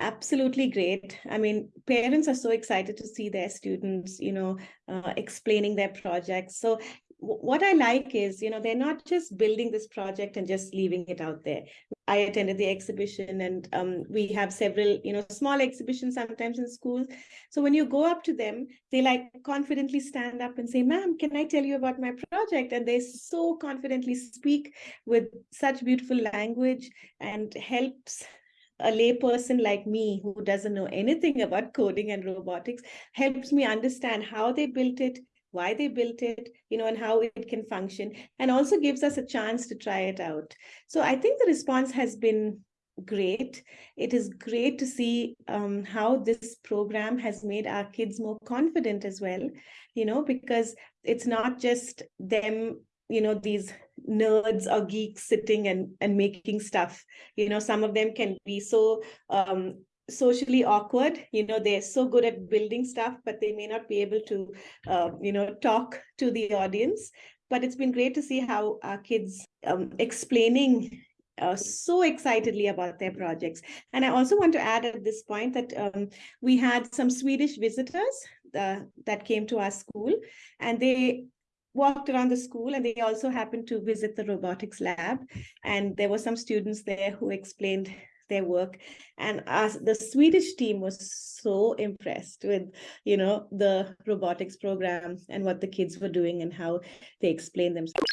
absolutely great. I mean, parents are so excited to see their students, you know, uh, explaining their projects. So what I like is, you know, they're not just building this project and just leaving it out there. I attended the exhibition and um, we have several, you know, small exhibitions sometimes in schools. So when you go up to them, they like confidently stand up and say, ma'am, can I tell you about my project? And they so confidently speak with such beautiful language and helps a layperson like me who doesn't know anything about coding and robotics helps me understand how they built it why they built it, you know, and how it can function, and also gives us a chance to try it out. So I think the response has been great. It is great to see um, how this program has made our kids more confident as well, you know, because it's not just them, you know, these nerds or geeks sitting and, and making stuff. You know, some of them can be so um, socially awkward you know they're so good at building stuff but they may not be able to uh, you know talk to the audience but it's been great to see how our kids um, explaining uh, so excitedly about their projects. And I also want to add at this point that um, we had some Swedish visitors uh, that came to our school and they walked around the school and they also happened to visit the robotics lab. And there were some students there who explained their work and as the swedish team was so impressed with you know the robotics program and what the kids were doing and how they explained themselves